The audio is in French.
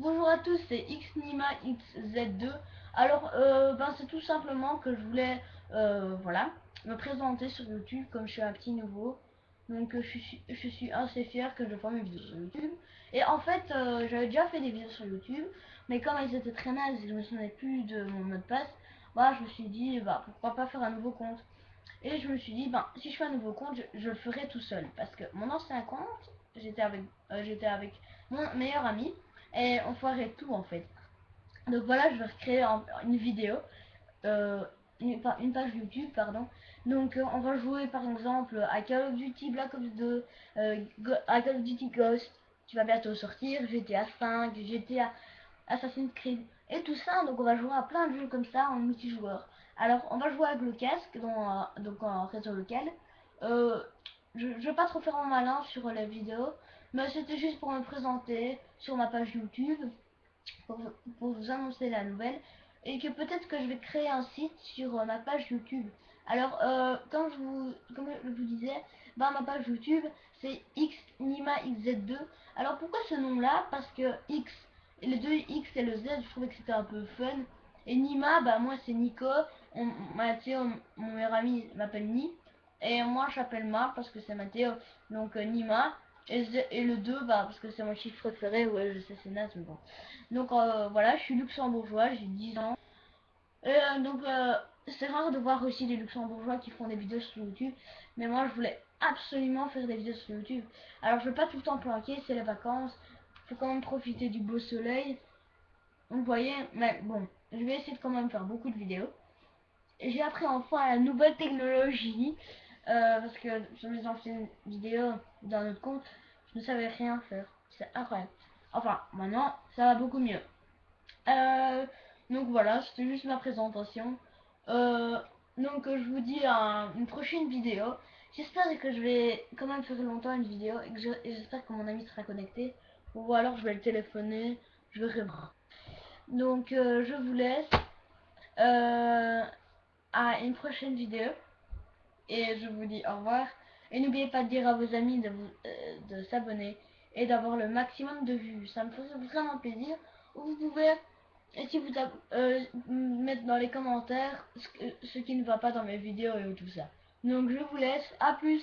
Bonjour à tous, c'est Xnima XZ2. Alors, euh, ben, c'est tout simplement que je voulais, euh, voilà, me présenter sur YouTube comme je suis un petit nouveau. Donc, euh, je suis, je suis assez fier que je fasse mes vidéos sur YouTube. Et en fait, j'avais déjà fait des vidéos sur YouTube, mais comme elles étaient très nazes et je me souvenais plus de mon mot de passe, bah, je me suis dit, bah, pourquoi pas faire un nouveau compte. Et je me suis dit, ben, si je fais un nouveau compte, je, le ferai tout seul. Parce que mon ancien compte, j'étais avec, j'étais avec mon meilleur ami et on ferait tout en fait. Donc voilà, je vais recréer une vidéo, euh, une, page YouTube, pardon. Donc euh, on va jouer par exemple à Call of Duty Black Ops 2, euh, à Call of Duty Ghost, qui va bientôt sortir, GTA 5, GTA Assassin's Creed et tout ça. Donc on va jouer à plein de jeux comme ça en multijoueur. Alors on va jouer avec le casque, donc en réseau local. Je, je vais pas trop faire en malin sur la vidéo, mais c'était juste pour me présenter sur ma page YouTube, pour, vous annoncer la nouvelle, et que peut-être que je vais créer un site sur euh, ma page YouTube. Alors, euh, comme, je vous, comme je vous disais, bah, ma page YouTube, c'est xnima xz2. Alors, pourquoi ce nom-là? Parce que X, les deux X et le Z, je trouvais que c'était un peu fun. Et Nima, bah moi c'est Nico, Mathéo, mon meilleur ami m'appelle Ni. Et moi j'appelle Ma parce que c'est Mathéo. Donc euh, Nima. Et, le 2, bah, parce que c'est mon chiffre préféré, ouais, je sais, c'est naze, mais bon. Donc, euh, voilà, je suis luxembourgeois, j'ai 10 ans. Et euh, donc, c'est rare de voir aussi des luxembourgeois qui font des vidéos sur YouTube. Mais moi, je voulais absolument faire des vidéos sur YouTube. Alors, je vais pas tout le temps planquer, c'est les vacances. Faut quand même profiter du beau soleil. vous voyez, mais bon, je vais essayer de quand même faire beaucoup de vidéos. J'ai appris enfin la nouvelle technologie. Euh, parce que sur mes anciennes vidéos dans notre compte, je ne savais rien faire. C'est incroyable. Enfin, maintenant, ça va beaucoup mieux. Euh, donc voilà, c'était juste ma présentation. Euh, donc je vous dis à une prochaine vidéo. J'espère que je vais quand même faire longtemps une vidéo et que j'espère que mon ami sera connecté. Ou alors je vais le téléphoner, je verrai. Donc je vous laisse à une prochaine vidéo. Et je vous dis au revoir. Et n'oubliez pas de dire à vos amis de, euh, s'abonner et d'avoir le maximum de vues. Ça me ferait vraiment plaisir. Vous pouvez, si vous euh, mettre dans les commentaires ce, ce, qui ne va pas dans mes vidéos et tout ça. Donc je vous laisse. À plus.